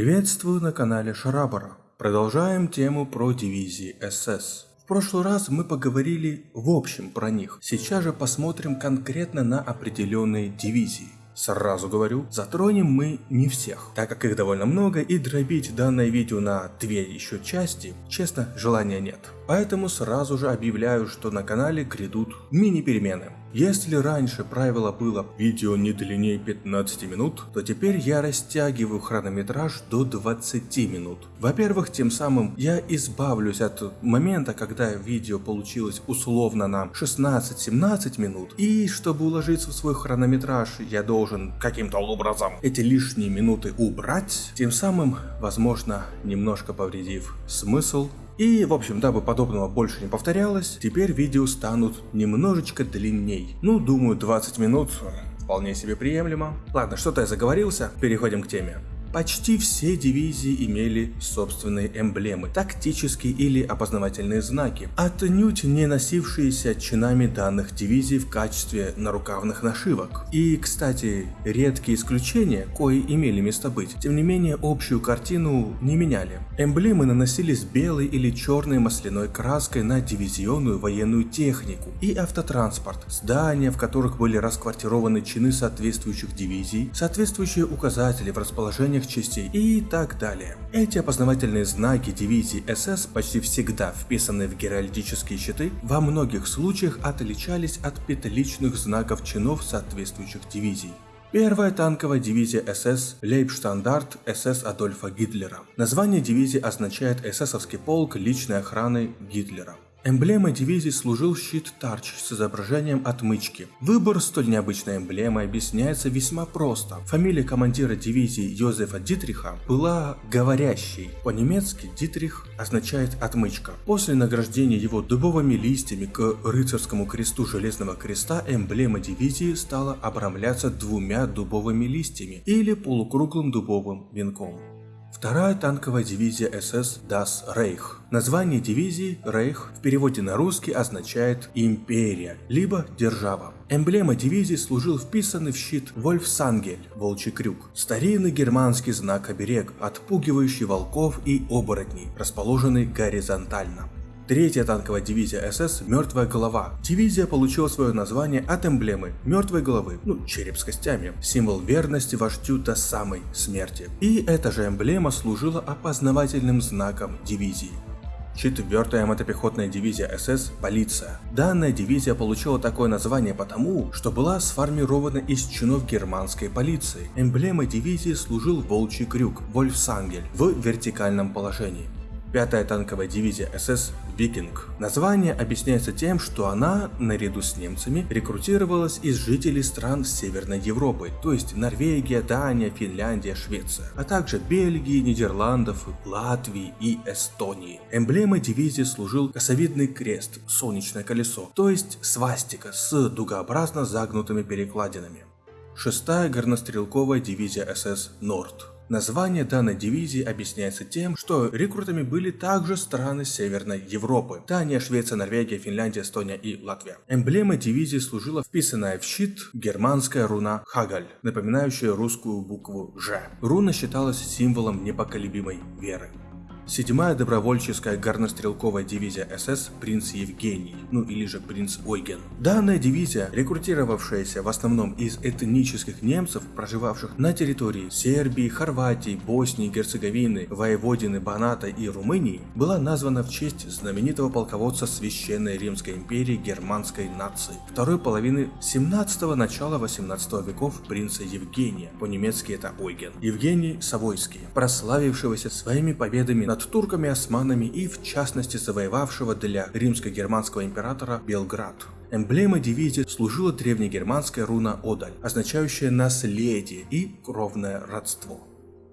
Приветствую на канале Шарабара. Продолжаем тему про дивизии СС. В прошлый раз мы поговорили в общем про них, сейчас же посмотрим конкретно на определенные дивизии. Сразу говорю, затронем мы не всех, так как их довольно много и дробить данное видео на две еще части, честно, желания нет. Поэтому сразу же объявляю, что на канале грядут мини-перемены. Если раньше правило было видео не длиннее 15 минут, то теперь я растягиваю хронометраж до 20 минут. Во-первых, тем самым я избавлюсь от момента, когда видео получилось условно на 16-17 минут, и чтобы уложиться в свой хронометраж, я должен каким-то образом эти лишние минуты убрать, тем самым, возможно, немножко повредив смысл и, в общем, дабы подобного больше не повторялось, теперь видео станут немножечко длинней. Ну, думаю, 20 минут вполне себе приемлемо. Ладно, что-то я заговорился, переходим к теме. Почти все дивизии имели собственные эмблемы, тактические или опознавательные знаки, отнюдь не носившиеся чинами данных дивизий в качестве нарукавных нашивок. И, кстати, редкие исключения, кои имели место быть, тем не менее общую картину не меняли. Эмблемы наносились белой или черной масляной краской на дивизионную военную технику и автотранспорт, здания, в которых были расквартированы чины соответствующих дивизий, соответствующие указатели в расположении остальных частей и так далее. Эти опознавательные знаки дивизии СС почти всегда вписанные в геральдические щиты, во многих случаях отличались от петличных знаков чинов соответствующих дивизий. Первая танковая дивизия СС Лейбштандарт СС Адольфа Гитлера. Название дивизии означает эсэсовский полк личной охраны Гитлера. Эмблемой дивизии служил щит Тарч с изображением отмычки. Выбор столь необычной эмблемы объясняется весьма просто. Фамилия командира дивизии Йозефа Дитриха была говорящей. По-немецки Дитрих означает отмычка. После награждения его дубовыми листьями к рыцарскому кресту Железного Креста эмблема дивизии стала обрамляться двумя дубовыми листьями или полукруглым дубовым венком. Вторая танковая дивизия СС Das Reich. Название дивизии Рейх в переводе на русский означает «империя» либо «держава». Эмблема дивизии служил вписанный в щит Вольфсангель, волчий крюк, старинный германский знак оберег, отпугивающий волков и оборотней, расположенный горизонтально. Третья танковая дивизия СС «Мертвая голова». Дивизия получила свое название от эмблемы мертвой головы, ну череп с костями, символ верности вождю до самой смерти. И эта же эмблема служила опознавательным знаком дивизии. Четвертая мотопехотная дивизия СС «Полиция». Данная дивизия получила такое название потому, что была сформирована из чинов германской полиции. Эмблемой дивизии служил волчий крюк Вольфсангель в вертикальном положении. Пятая танковая дивизия СС «Викинг». Название объясняется тем, что она, наряду с немцами, рекрутировалась из жителей стран Северной Европы, то есть Норвегия, Дания, Финляндия, Швеция, а также Бельгии, Нидерландов, Латвии и Эстонии. Эмблемой дивизии служил косовидный крест, солнечное колесо, то есть свастика с дугообразно загнутыми перекладинами. Шестая горнострелковая дивизия СС «Норд». Название данной дивизии объясняется тем, что рекрутами были также страны Северной Европы. Дания, Швеция, Норвегия, Финляндия, Эстония и Латвия. Эмблемой дивизии служила вписанная в щит германская руна Хагаль, напоминающая русскую букву Ж. Руна считалась символом непоколебимой веры. Седьмая добровольческая горнострелковая дивизия СС «Принц Евгений», ну или же «Принц Ойген». Данная дивизия, рекрутировавшаяся в основном из этнических немцев, проживавших на территории Сербии, Хорватии, Боснии, Герцеговины, Воеводины, Баната и Румынии, была названа в честь знаменитого полководца Священной Римской империи германской нации второй половины 17-го начала 18 веков принца Евгения, по-немецки это Ойген, Евгений Савойский, прославившегося своими победами над над турками, османами и в частности завоевавшего для римско-германского императора Белград. Эмблемой дивизии служила древнегерманская руна Одаль, означающая наследие и кровное родство.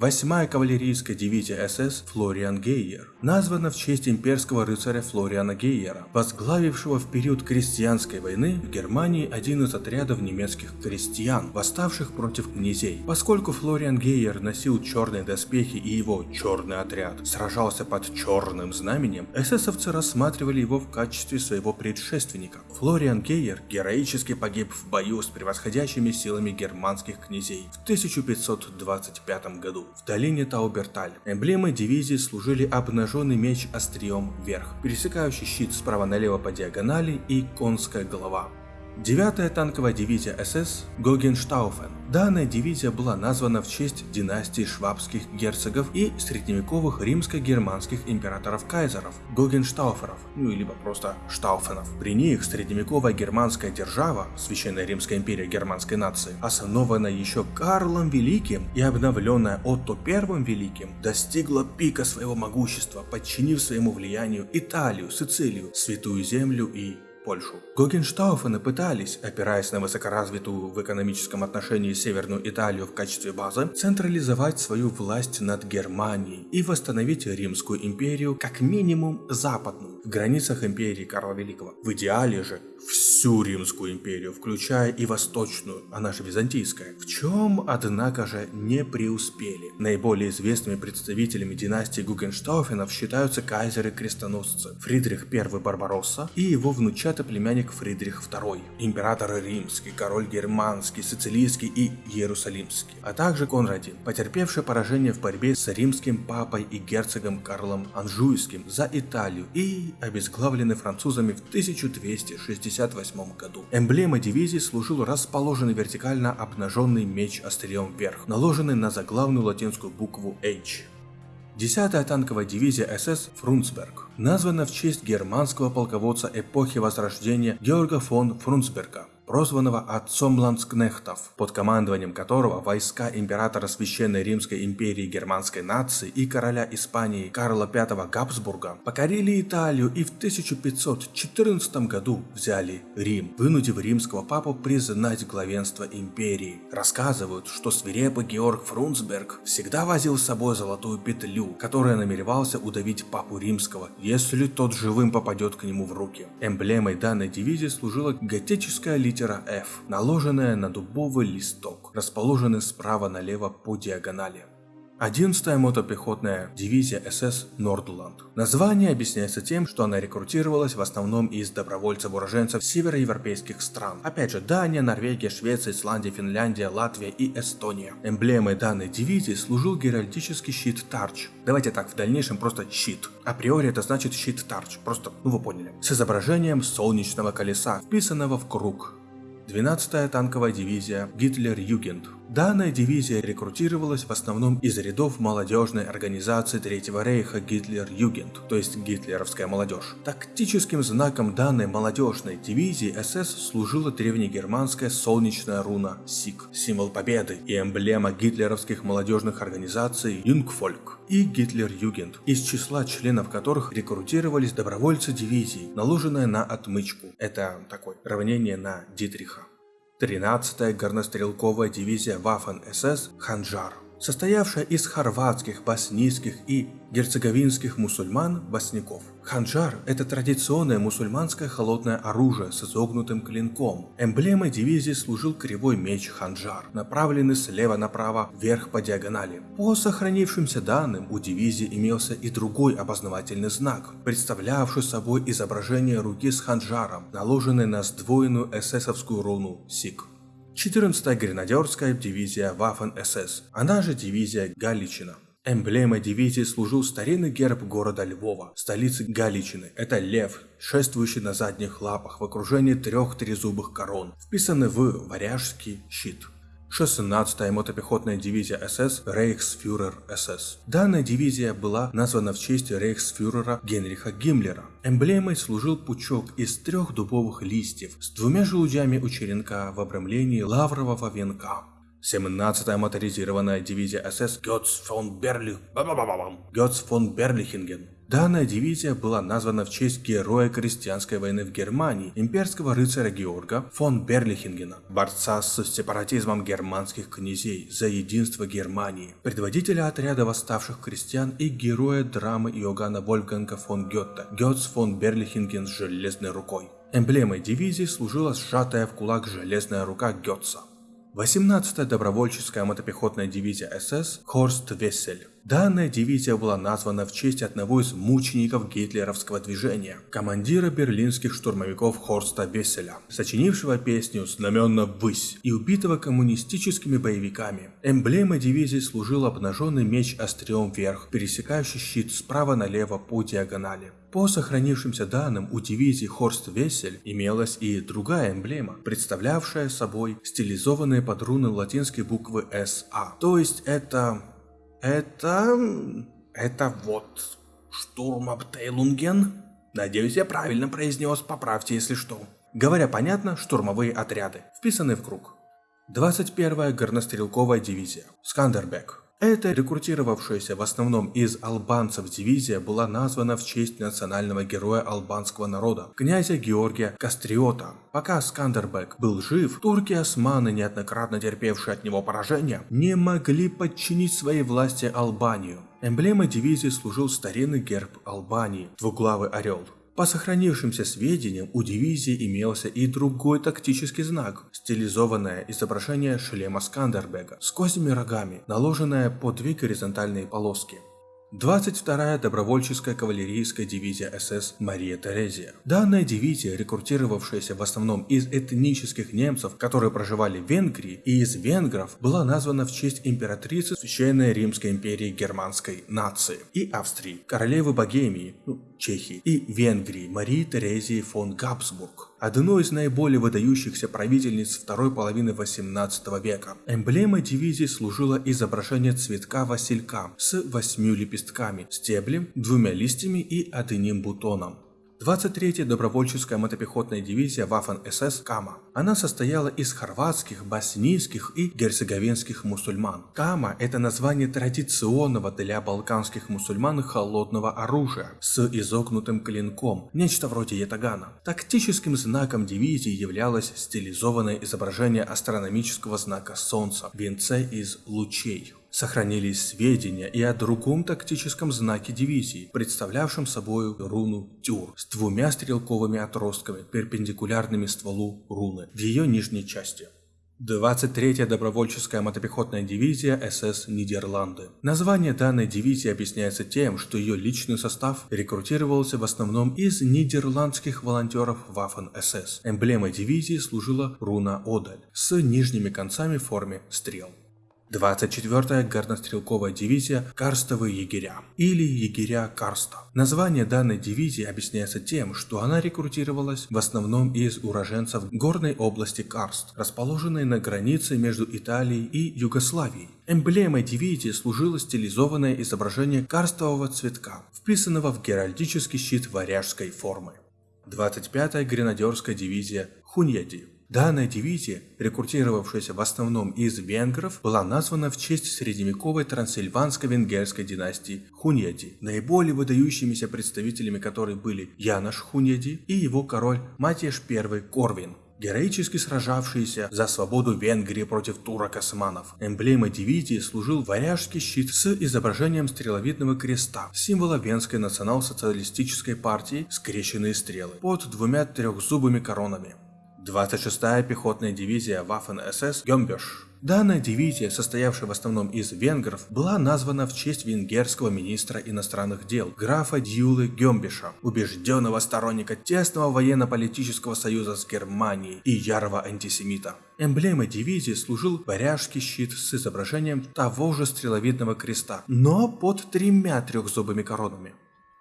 Восьмая кавалерийская дивизия СС Флориан Гейер названа в честь имперского рыцаря Флориана Гейера, возглавившего в период крестьянской войны в Германии один из отрядов немецких крестьян, восставших против князей. Поскольку Флориан Гейер носил черные доспехи и его черный отряд сражался под черным знаменем, эсэсовцы рассматривали его в качестве своего предшественника. Флориан Гейер героически погиб в бою с превосходящими силами германских князей в 1525 году. В долине Тауберталь. Эмблемой дивизии служили обнаженный меч острием вверх, пересекающий щит справа налево по диагонали и конская голова. Девятая танковая дивизия СС Гогенштауфен. Данная дивизия была названа в честь династии швабских герцогов и средневековых римско-германских императоров-кайзеров Гогенштауферов, ну или просто Штауфенов. При них средневековая германская держава, Священная Римская империя германской нации, основанная еще Карлом Великим и обновленная Отто I Великим, достигла пика своего могущества, подчинив своему влиянию Италию, Сицилию, Святую Землю и Польшу. Гогенштауфены пытались, опираясь на высокоразвитую в экономическом отношении Северную Италию в качестве базы, централизовать свою власть над Германией и восстановить Римскую империю как минимум западную, в границах империи Карла Великого. В идеале же всю Римскую империю, включая и Восточную, она же Византийская, в чем, однако же, не преуспели. Наиболее известными представителями династии Гугенштауфенов считаются кайзеры-крестоносцы Фридрих I Барбаросса и его внучатый племянник Фридрих II, император римский, король германский, сицилийский и иерусалимский, а также Конрадин, потерпевший поражение в борьбе с римским папой и герцогом Карлом Анжуйским за Италию и обезглавленный французами в 1268 году. Эмблемой дивизии служил расположенный вертикально обнаженный меч острием вверх, наложенный на заглавную латинскую букву H. 10-я танковая дивизия СС Фрунцберг названа в честь германского полководца эпохи Возрождения Георга фон Фрунцберга прозванного отцом ландскнехтов, под командованием которого войска императора Священной Римской империи германской нации и короля Испании Карла V Габсбурга покорили Италию и в 1514 году взяли Рим, вынудив римского папу признать главенство империи. Рассказывают, что свирепый Георг Фрунцберг всегда возил с собой золотую петлю, которая намеревался удавить папу римского, если тот живым попадет к нему в руки. Эмблемой данной дивизии служила готическая литера литера F, наложенная на дубовый листок, расположенный справа налево по диагонали. 11-я мотопехотная дивизия СС Нордланд. Название объясняется тем, что она рекрутировалась в основном из добровольцев-уроженцев североевропейских стран. Опять же, Дания, Норвегия, Швеция, Исландия, Финляндия, Латвия и Эстония. Эмблемой данной дивизии служил геральдический щит Тарч. Давайте так, в дальнейшем просто щит. Априори это значит щит Тарч, просто, ну вы поняли. С изображением солнечного колеса, вписанного в круг. 12-я танковая дивизия Гитлер-Югент. Данная дивизия рекрутировалась в основном из рядов молодежной организации Третьего Рейха Гитлер-Югент, то есть гитлеровская молодежь. Тактическим знаком данной молодежной дивизии СС служила древнегерманская солнечная руна СИК, символ победы и эмблема гитлеровских молодежных организаций Юнгфольк и Гитлер-Югент, из числа членов которых рекрутировались добровольцы дивизии, наложенная на отмычку. Это такое равнение на Дитриха. 13-я горнострелковая дивизия Waffen-СС «Ханжар», состоявшая из хорватских, боснийских и герцеговинских мусульман-босняков. Ханжар – это традиционное мусульманское холодное оружие с изогнутым клинком. Эмблемой дивизии служил кривой меч ханжар, направленный слева направо вверх по диагонали. По сохранившимся данным, у дивизии имелся и другой опознавательный знак, представлявший собой изображение руки с ханжаром, наложенной на сдвоенную эсэсовскую руну СИК. 14-я гренадерская дивизия Waffen-СС, она же дивизия Галичина. Эмблемой дивизии служил старинный герб города Львова, столицы Галичины. Это лев, шествующий на задних лапах в окружении трех трезубых корон, вписанный в варяжский щит. 16-я мотопехотная дивизия СС Рейхсфюрер СС. Данная дивизия была названа в честь рейхсфюрера Генриха Гиммлера. Эмблемой служил пучок из трех дубовых листьев с двумя желудями у черенка в обрамлении лаврового венка. 17-я моторизированная дивизия СС Гёц фон Берлих... Гёц фон Берлихинген. Данная дивизия была названа в честь героя крестьянской войны в Германии, имперского рыцаря Георга фон Берлихингена, борца с сепаратизмом германских князей за единство Германии, предводителя отряда восставших крестьян и героя драмы Иоганна Вольфганга фон Гетте, Гёц фон Берлихинген с железной рукой. Эмблемой дивизии служила сжатая в кулак железная рука Гетца. 18-я добровольческая мотопехотная дивизия СС Хорст Вессель. Данная дивизия была названа в честь одного из мучеников гитлеровского движения, командира берлинских штурмовиков Хорста Весселя, сочинившего песню «Знаменно ввысь» и убитого коммунистическими боевиками. Эмблемой дивизии служил обнаженный меч острием вверх, пересекающий щит справа налево по диагонали. По сохранившимся данным, у дивизии Хорст Вессель имелась и другая эмблема, представлявшая собой стилизованные под руны латинской буквы СА. То есть это... это... это вот... Штурмабтейлунген? Надеюсь, я правильно произнес, поправьте, если что. Говоря понятно, штурмовые отряды, вписаны в круг. 21-я горнострелковая дивизия, Скандербек, эта рекрутировавшаяся в основном из албанцев дивизия была названа в честь национального героя албанского народа, князя Георгия Кастриота. Пока Скандербек был жив, турки османы, неоднократно терпевшие от него поражения, не могли подчинить своей власти Албанию. Эмблемой дивизии служил старинный герб Албании – двуглавый орел. По сохранившимся сведениям, у дивизии имелся и другой тактический знак – стилизованное изображение шлема Скандербега с козьими рогами, наложенное по две горизонтальные полоски. 22-я добровольческая кавалерийская дивизия СС Мария Терезия. Данная дивизия, рекрутировавшаяся в основном из этнических немцев, которые проживали в Венгрии, и из венгров, была названа в честь императрицы Священной Римской империи германской нации и Австрии, королевы Богемии, ну, Чехии и Венгрии Марии Терезии фон Габсбург одной из наиболее выдающихся правительниц второй половины 18 века. Эмблемой дивизии служило изображение цветка василька с восьмью лепестками, стеблем, двумя листьями и одним бутоном. 23-я добровольческая мотопехотная дивизия Waffen-СС Кама. Она состояла из хорватских, боснийских и герцеговинских мусульман. Кама – это название традиционного для балканских мусульман холодного оружия с изогнутым клинком, нечто вроде ятагана. Тактическим знаком дивизии являлось стилизованное изображение астрономического знака Солнца – венце из лучей. Сохранились сведения и о другом тактическом знаке дивизии, представлявшем собой руну Тюр с двумя стрелковыми отростками, перпендикулярными стволу руны в ее нижней части. 23-я добровольческая мотопехотная дивизия СС Нидерланды. Название данной дивизии объясняется тем, что ее личный состав рекрутировался в основном из нидерландских волонтеров Waffen-СС. Эмблемой дивизии служила руна Одаль с нижними концами в форме стрел. 24-я горнострелковая дивизия «Карстовые егеря» или «Егеря Карста». Название данной дивизии объясняется тем, что она рекрутировалась в основном из уроженцев горной области Карст, расположенной на границе между Италией и Югославией. Эмблемой дивизии служило стилизованное изображение карстового цветка, вписанного в геральдический щит варяжской формы. 25-я гренадерская дивизия Хуньяди Данная дивизия, рекрутировавшаяся в основном из венгров, была названа в честь средневековой трансильванско-венгерской династии Хуньяди, наиболее выдающимися представителями которой были Янош Хуньяди и его король Матьяш I Корвин героически сражавшиеся за свободу Венгрии против турок-османов. Эмблемой дивизии служил варяжский щит с изображением стреловидного креста, символа Венской национал-социалистической партии скрещенные стрелы, под двумя трехзубыми коронами. 26-я пехотная дивизия Waffen-СС Гембеш. Данная дивизия, состоявшая в основном из венгров, была названа в честь венгерского министра иностранных дел графа Дьюлы Гембеша, убежденного сторонника тесного военно-политического союза с Германией и ярого антисемита. Эмблемой дивизии служил варяжский щит с изображением того же стреловидного креста, но под тремя трехзубыми коронами.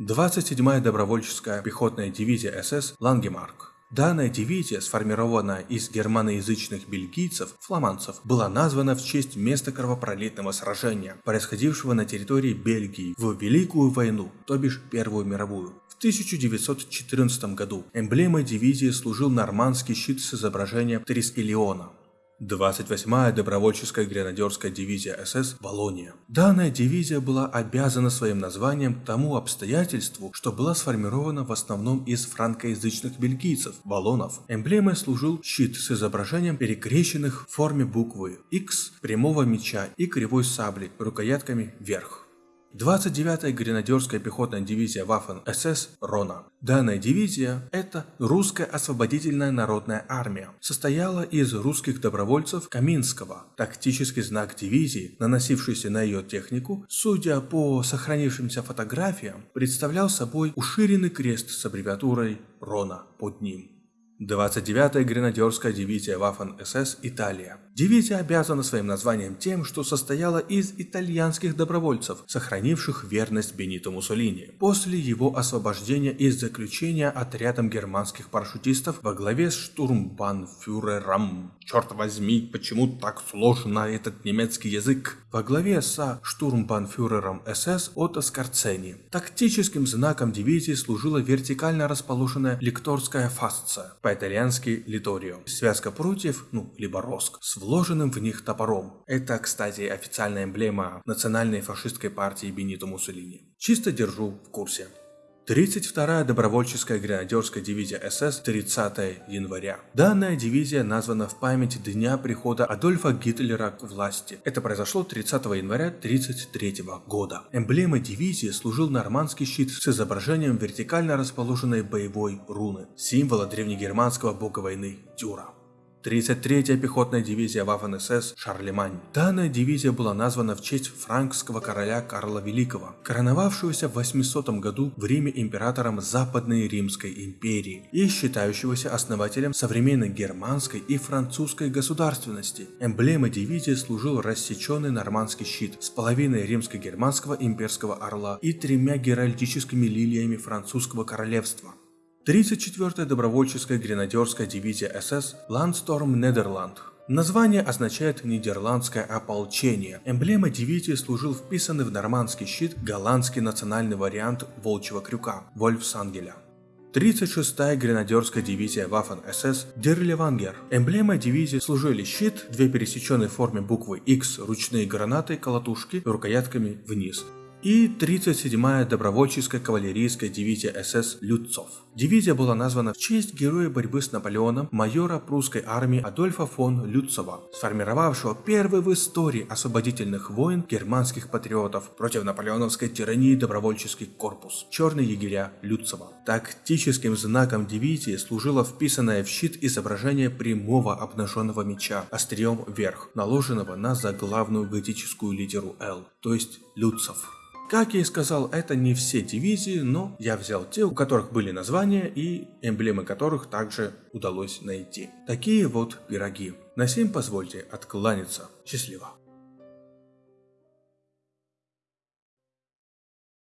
27-я добровольческая пехотная дивизия СС Лангемарк. Данная дивизия, сформированная из германоязычных бельгийцев, фламандцев, была названа в честь места кровопролитного сражения, происходившего на территории Бельгии в Великую войну, то бишь Первую мировую. В 1914 году эмблемой дивизии служил нормандский щит с изображением Трискелиона. 28-я добровольческая гренадерская дивизия СС «Волония». Данная дивизия была обязана своим названием тому обстоятельству, что была сформирована в основном из франкоязычных бельгийцев, валонов. Эмблемой служил щит с изображением перекрещенных в форме буквы X, прямого меча и кривой сабли, рукоятками вверх. 29-я гренадерская пехотная дивизия Waffen-СС «Рона». Данная дивизия – это русская освободительная народная армия. Состояла из русских добровольцев Каминского. Тактический знак дивизии, наносившийся на ее технику, судя по сохранившимся фотографиям, представлял собой уширенный крест с аббревиатурой «Рона» под ним. 29-я гренадерская дивизия Waffen-СС Италия. Дивизия обязана своим названием тем, что состояла из итальянских добровольцев, сохранивших верность Бенито Муссолини. После его освобождения из заключения отрядом германских парашютистов во главе с штурмбанфюрером. Черт возьми, почему так сложно этот немецкий язык? Во главе со штурмбанфюрером СС Отто Скорцени. Тактическим знаком дивизии служила вертикально расположенная лекторская фасция, по-итальянски литорио. Связка прутьев, ну, либо роск, с вложенным в них топором. Это, кстати, официальная эмблема национальной фашистской партии Бенито Муссолини. Чисто держу в курсе. 32-я добровольческая гренадерская дивизия СС 30 января. Данная дивизия названа в память дня прихода Адольфа Гитлера к власти. Это произошло 30 января 1933 года. Эмблемой дивизии служил нормандский щит с изображением вертикально расположенной боевой руны, символа древнегерманского бога войны Дюра. 33-я пехотная дивизия Waffen-СС Шарлемань. Данная дивизия была названа в честь франкского короля Карла Великого, короновавшегося в 800 году в Риме императором Западной Римской империи и считающегося основателем современной германской и французской государственности. Эмблемой дивизии служил рассеченный нормандский щит с половиной римско-германского имперского орла и тремя геральдическими лилиями французского королевства. 34-я добровольческая гренадерская дивизия СС Ландсторм Нидерланд. Название означает «нидерландское ополчение». Эмблема дивизии служил вписанный в нормандский щит голландский национальный вариант волчьего крюка – Вольфсангеля. 36-я гренадерская дивизия Waffen-СС Дерлевангер. Эмблемой дивизии служили щит, две пересеченные в форме буквы X ручные гранаты, колотушки рукоятками вниз, и 37-я добровольческая кавалерийская дивизия СС Люцов. Дивизия была названа в честь героя борьбы с Наполеоном, майора прусской армии Адольфа фон Люцова, сформировавшего первый в истории освободительных войн германских патриотов против наполеоновской тирании добровольческий корпус, черные егеря Люцова. Тактическим знаком дивизии служило вписанное в щит изображение прямого обнаженного меча, острием вверх, наложенного на заглавную готическую литеру L, то есть Люцов. Как я и сказал, это не все дивизии, но я взял те, у которых были названия и эмблемы которых также удалось найти. Такие вот пироги. На сим позвольте откланяться. Счастливо.